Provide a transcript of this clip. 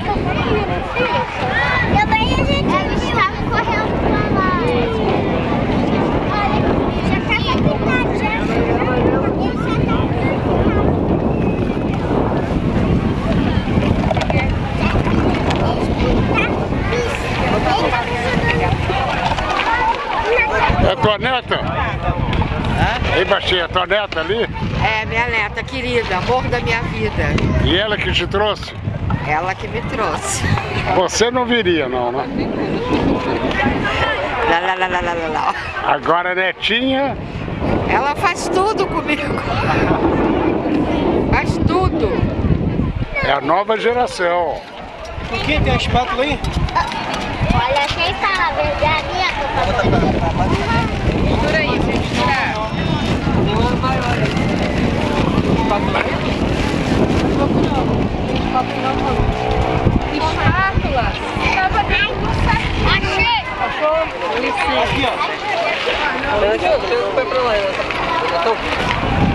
she can read it too. Tua neta? Ei, baixinha, é tua neta ali? É, minha neta querida, amor da minha vida. E ela que te trouxe? Ela que me trouxe. Você não viria não, né? Lá, lá, lá, lá, lá, lá, lá. Agora a netinha, Ela faz tudo comigo. Faz tudo. é a nova geração. O que tem a espátula aí? Olha quem tá, verdadeira. Mistura copo não? Copo não. Copo não, não. Espátula. Tava dentro do saquinho. Achei. Achou? Aqui, ó. Olha aqui, ó. Foi pra lá. Então...